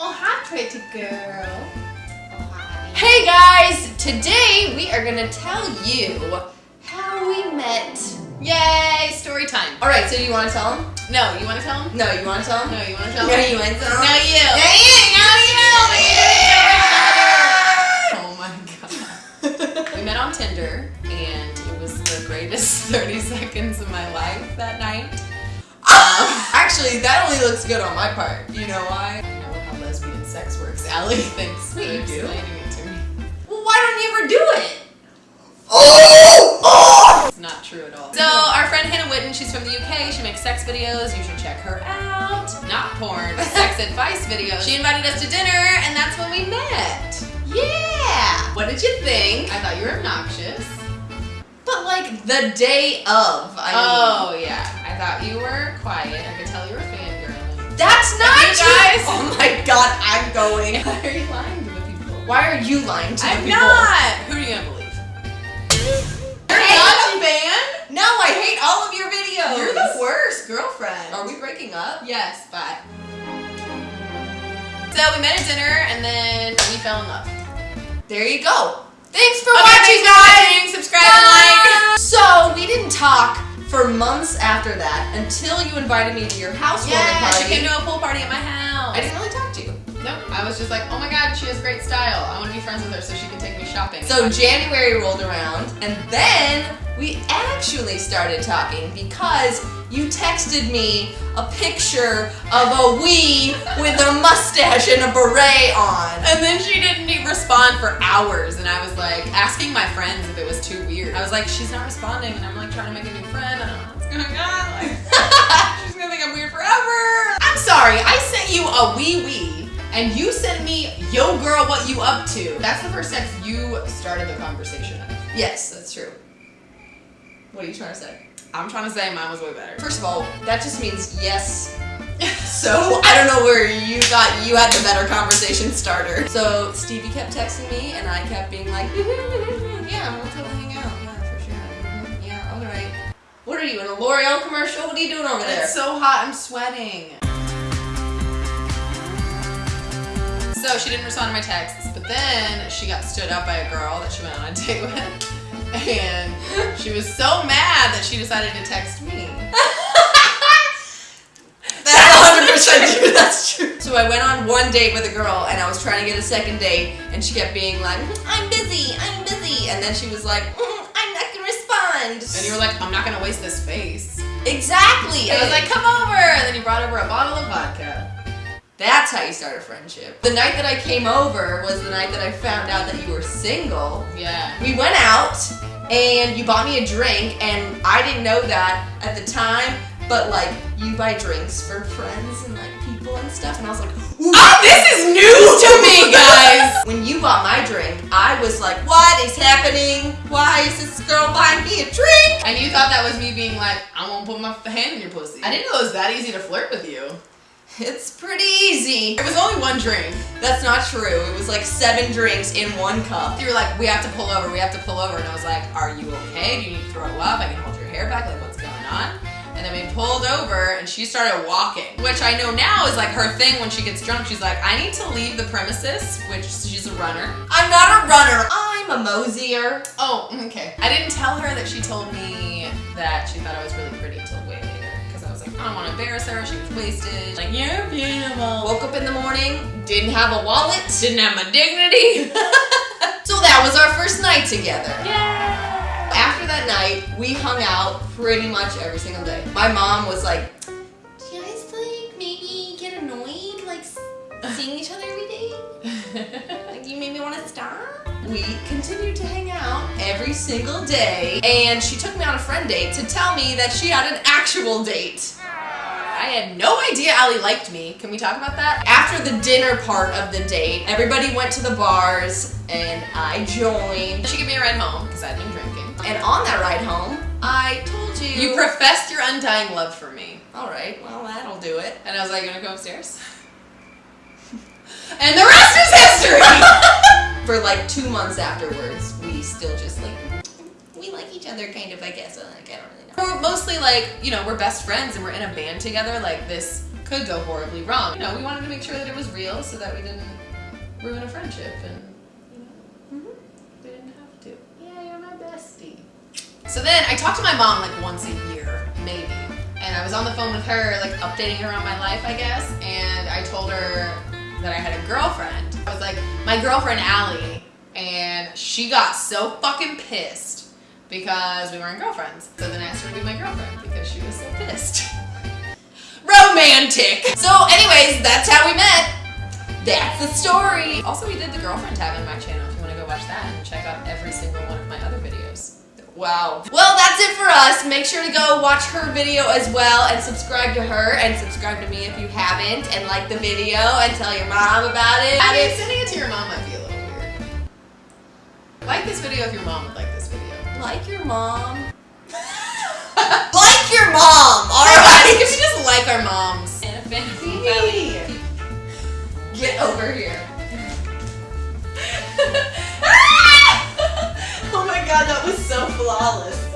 Oh, hi, pretty girl. Oh, hi. Hey guys! Today we are gonna tell you how we met. Yay, story time. Alright, so you wanna tell them? No, you want to tell him? No, you wanna tell them? No, you want to tell No, him? you wanna tell them? No, you. No, you! No, Oh my god. we met on Tinder, and it was the greatest 30 seconds of my life that night. Actually, that only looks good on my part. You know why? Sex works. Allie thinks Wait, for you do? explaining it to me. Well, why don't you ever do it? Oh! Oh! It's not true at all. So our friend Hannah Witton, she's from the UK. She makes sex videos. You should check her out. Not porn, sex advice videos. She invited us to dinner, and that's when we met. Yeah! What did you think? I thought you were obnoxious. But like the day of, I mean. oh yeah, I thought you were quiet. I could tell you were fangirling. That's not You true! guys- Oh my god, I'm going. Why are you lying to the people? Why are you lying to the people? I'm not. Who are you gonna believe? You're a fan. No, I hate all of your videos. You're the worst girlfriend. Are we breaking up? Yes, bye. So we met at dinner and then we fell in love. There you go. Thanks for Okay, watching, thanks for guys. Subscribe and like. So we didn't talk for months after that until you invited me to your housewarming Yeah, party. she came to a pool party at my house. I didn't really talk Nope. I was just like, oh my god, she has great style. I want to be friends with her so she can take me shopping. So January rolled around, and then we actually started talking because you texted me a picture of a wee with a mustache and a beret on. And then she didn't even respond for hours, and I was like asking my friends if it was too weird. I was like, she's not responding, and I'm like trying to make a new friend. I don't know what's going on. Like, oh she's gonna think I'm weird forever. I'm sorry, I sent you a wee wee, and you sent me, yo girl, what you up to? That's the first text you started the conversation. of. Yes, that's true. What are you trying to say? I'm trying to say mine was way better. First of all, that just means yes. So I don't know where you thought you had the better conversation starter. So Stevie kept texting me, and I kept being like, "Yeah, we'll totally hang out. Yeah, for sure. Mhm. Yeah, all right." What are you in a L'Oreal commercial? What are you doing over there? It's so hot, I'm sweating. So she didn't respond to my texts, but then she got stood up by a girl that she went on a date with. And she was so mad that she decided to text me. That's 100% true. That's true. So I went on one date with a girl, and I was trying to get a second date, and she kept being like, "Mm, "I'm busy, I'm busy," and then she was like, "Mm, "I'm not gonna respond." And you were like, I'm not gonna waste this space. "Exactly." And I was like, come over. And then you brought over a bottle of vodka. That's how you start a friendship. The night that I came over was the night that I found out that you were single. Yeah. We went out and you bought me a drink, and I didn't know that at the time, but like you buy drinks for friends and like people and stuff, and I was like, Ooh. Oh, this is news to me, guys. When you bought my drink, I was like, what is happening? Why is this girl buying me a drink? And you thought that was me being like, I won't put my hand in your pussy. I didn't know it was that easy to flirt with you. It's pretty easy. It was only one drink. That's not true. It was like seven drinks in one cup. You were like, we have to pull over, we have to pull over. And I was like, are you okay? Do you need to throw up? I can hold your hair back. Like, what's going on? And then we pulled over and she started walking, which I know now is like her thing when she gets drunk. She's like, I need to leave the premises, which she's a runner. I'm not a runner. I'm a mosier. Oh, okay. I didn't tell her that she told me that she thought I was really pretty I was like, I don't want to embarrass her. She was wasted. Like, you're beautiful. Woke up in the morning, didn't have a wallet. Didn't have my dignity. So that was our first night together. yeah. After that night, we hung out pretty much every single day. My mom was like, Do you guys like maybe get annoyed like seeing each other every day? Like you made me want to stop? We continued to hang out every single day, and she took me on a friend date to tell me that she had an actual date. I had no idea Allie liked me. Can we talk about that? After the dinner part of the date, everybody went to the bars, and I joined. She gave me a ride home because I'd been drinking. And on that ride home, I told you. You professed your undying love for me. All right, well that'll do it. And I was like, you gonna go upstairs? and the rest is history! For like two months afterwards, we still just like each other, kind of. I guess. Like, I don't really know. we're mostly like, you know, we're best friends and we're in a band together, like this could go horribly wrong. You know, we wanted to make sure that it was real so that we didn't ruin a friendship and, you know, Mhm. we didn't have to. Yeah, you're my bestie. So then I talked to my mom like once a year, maybe. And I was on the phone with her, like updating her on my life, I guess. And I told her that I had a girlfriend. I was like, my girlfriend Allie. And she got so fucking pissed because we weren't girlfriends. So then I asked her to be my girlfriend because she was so pissed. Romantic! So, anyways, that's how we met. That's the story. Also, we did the girlfriend tab in my channel if you want to go watch that and check out every single one of my other videos. Wow. Well, that's it for us. Make sure to go watch her video as well and subscribe to her and subscribe to me if you haven't and like the video and tell your mom about it. I mean, sending it to your mom might be a little weird. Like this video if your mom would like this video. Like your mom. like your mom. All right. If you just like our moms. And a fan of Get over here. oh my god, that was so flawless.